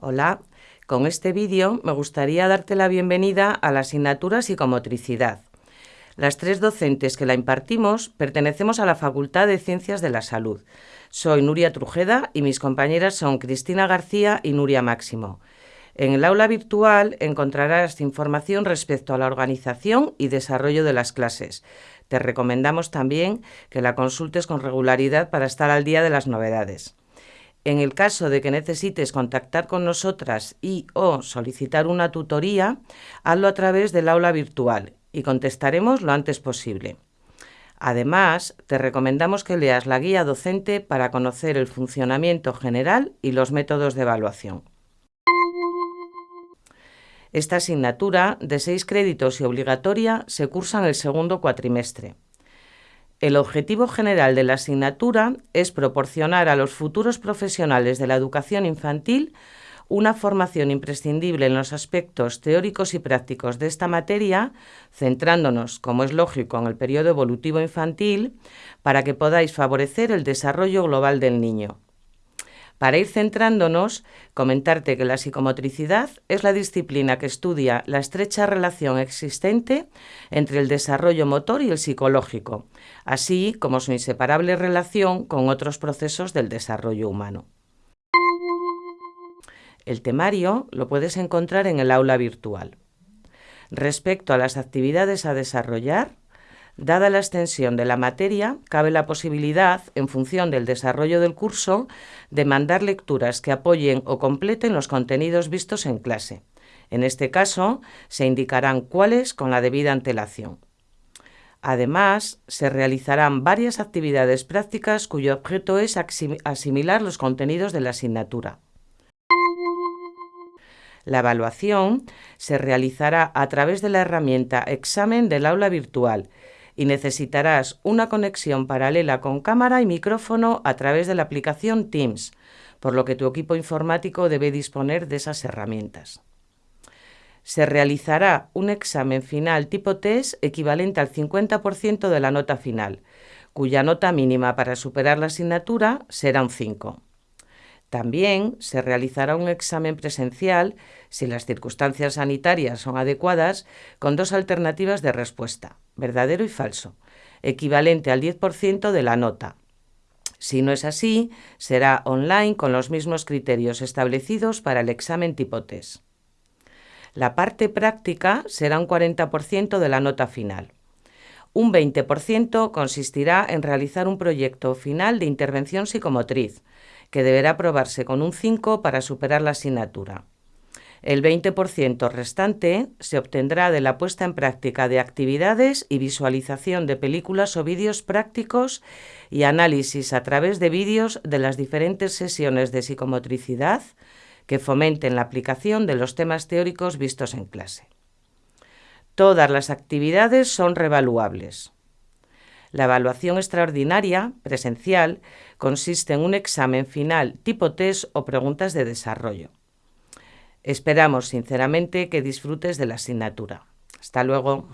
Hola, con este vídeo me gustaría darte la bienvenida a la asignatura Psicomotricidad. Las tres docentes que la impartimos pertenecemos a la Facultad de Ciencias de la Salud. Soy Nuria Trujeda y mis compañeras son Cristina García y Nuria Máximo. En el aula virtual encontrarás información respecto a la organización y desarrollo de las clases. Te recomendamos también que la consultes con regularidad para estar al día de las novedades. En el caso de que necesites contactar con nosotras y o solicitar una tutoría, hazlo a través del aula virtual y contestaremos lo antes posible. Además, te recomendamos que leas la guía docente para conocer el funcionamiento general y los métodos de evaluación. Esta asignatura, de seis créditos y obligatoria, se cursa en el segundo cuatrimestre. El objetivo general de la asignatura es proporcionar a los futuros profesionales de la educación infantil una formación imprescindible en los aspectos teóricos y prácticos de esta materia, centrándonos, como es lógico, en el periodo evolutivo infantil, para que podáis favorecer el desarrollo global del niño. Para ir centrándonos, comentarte que la psicomotricidad es la disciplina que estudia la estrecha relación existente entre el desarrollo motor y el psicológico, así como su inseparable relación con otros procesos del desarrollo humano. El temario lo puedes encontrar en el aula virtual. Respecto a las actividades a desarrollar, Dada la extensión de la materia, cabe la posibilidad, en función del desarrollo del curso, de mandar lecturas que apoyen o completen los contenidos vistos en clase. En este caso, se indicarán cuáles con la debida antelación. Además, se realizarán varias actividades prácticas cuyo objeto es asimilar los contenidos de la asignatura. La evaluación se realizará a través de la herramienta Examen del aula virtual, y necesitarás una conexión paralela con cámara y micrófono a través de la aplicación Teams, por lo que tu equipo informático debe disponer de esas herramientas. Se realizará un examen final tipo test equivalente al 50% de la nota final, cuya nota mínima para superar la asignatura será un 5. También se realizará un examen presencial, si las circunstancias sanitarias son adecuadas, con dos alternativas de respuesta, verdadero y falso, equivalente al 10% de la nota. Si no es así, será online con los mismos criterios establecidos para el examen tipo test. La parte práctica será un 40% de la nota final. Un 20% consistirá en realizar un proyecto final de intervención psicomotriz, que deberá aprobarse con un 5 para superar la asignatura. El 20% restante se obtendrá de la puesta en práctica de actividades y visualización de películas o vídeos prácticos y análisis a través de vídeos de las diferentes sesiones de psicomotricidad que fomenten la aplicación de los temas teóricos vistos en clase. Todas las actividades son revaluables. La evaluación extraordinaria, presencial, consiste en un examen final tipo test o preguntas de desarrollo. Esperamos sinceramente que disfrutes de la asignatura. Hasta luego.